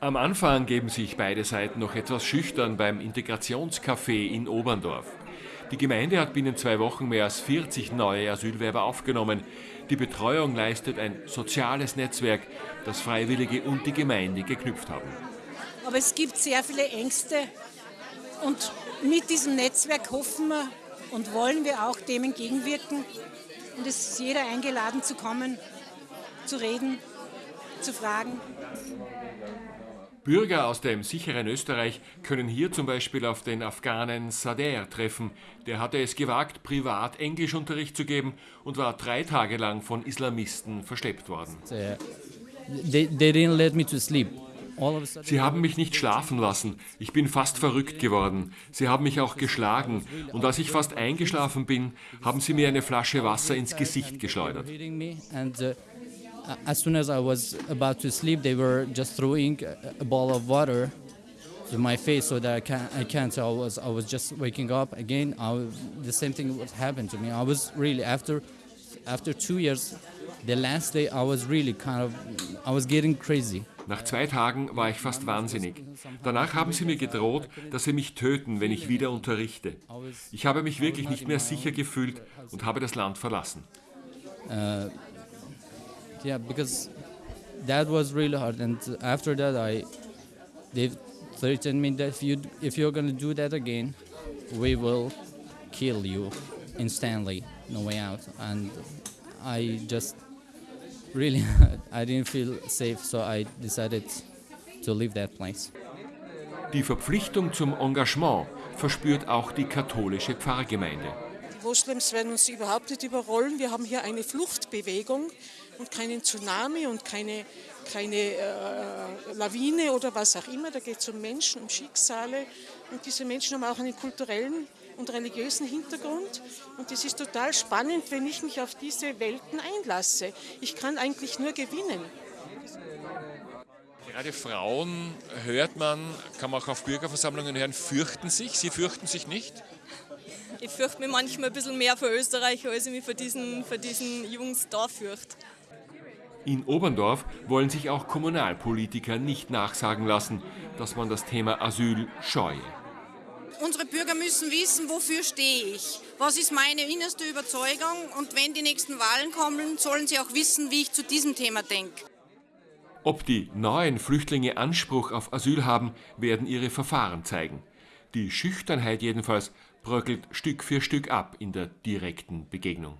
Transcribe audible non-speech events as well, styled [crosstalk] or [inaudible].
Am Anfang geben sich beide Seiten noch etwas schüchtern beim Integrationscafé in Oberndorf. Die Gemeinde hat binnen zwei Wochen mehr als 40 neue Asylwerber aufgenommen. Die Betreuung leistet ein soziales Netzwerk, das Freiwillige und die Gemeinde geknüpft haben. Aber es gibt sehr viele Ängste und mit diesem Netzwerk hoffen wir und wollen wir auch dem entgegenwirken. Und es ist jeder eingeladen zu kommen, zu reden, zu fragen. Bürger aus dem sicheren Österreich können hier zum Beispiel auf den Afghanen Sader treffen. Der hatte es gewagt, privat Englischunterricht zu geben und war drei Tage lang von Islamisten versteppt worden. Sie haben mich nicht schlafen lassen. Ich bin fast verrückt geworden. Sie haben mich auch geschlagen. Und als ich fast eingeschlafen bin, haben sie mir eine Flasche Wasser ins Gesicht geschleudert. Uh, as soon as I was about to sleep, they were just throwing a ball of water to my face so that I can't. I can't. So I was. I was just waking up again. I, the same thing would happen to me. I was really after, after two years, the last day I was really kind of. I was getting crazy. Nach zwei Tagen war ich fast wahnsinnig. Danach haben sie mir gedroht, dass sie mich töten, wenn ich wieder unterrichte. Ich habe mich wirklich nicht mehr sicher gefühlt und habe das Land verlassen. Uh, yeah, because that was really hard. And after that, I they threatened me that if you if you're gonna do that again, we will kill you instantly, no way out. And I just really [laughs] I didn't feel safe, so I decided to leave that place. Die Verpflichtung zum Engagement verspürt auch die katholische Pfarrgemeinde. Moslems werden uns überhaupt nicht überrollen. Wir haben hier eine Fluchtbewegung und keinen Tsunami und keine, keine äh, Lawine oder was auch immer. Da geht es um Menschen, um Schicksale. Und diese Menschen haben auch einen kulturellen und religiösen Hintergrund. Und es ist total spannend, wenn ich mich auf diese Welten einlasse. Ich kann eigentlich nur gewinnen. Gerade Frauen hört man, kann man auch auf Bürgerversammlungen hören, fürchten sich. Sie fürchten sich nicht? Ich fürchte mich manchmal ein bisschen mehr für Österreich, als ich mich für diesen, für diesen Jungs da fürchte. In Oberndorf wollen sich auch Kommunalpolitiker nicht nachsagen lassen, dass man das Thema Asyl scheue. Unsere Bürger müssen wissen, wofür stehe ich, was ist meine innerste Überzeugung und wenn die nächsten Wahlen kommen, sollen sie auch wissen, wie ich zu diesem Thema denke. Ob die neuen Flüchtlinge Anspruch auf Asyl haben, werden ihre Verfahren zeigen. Die Schüchternheit jedenfalls bröckelt Stück für Stück ab in der direkten Begegnung.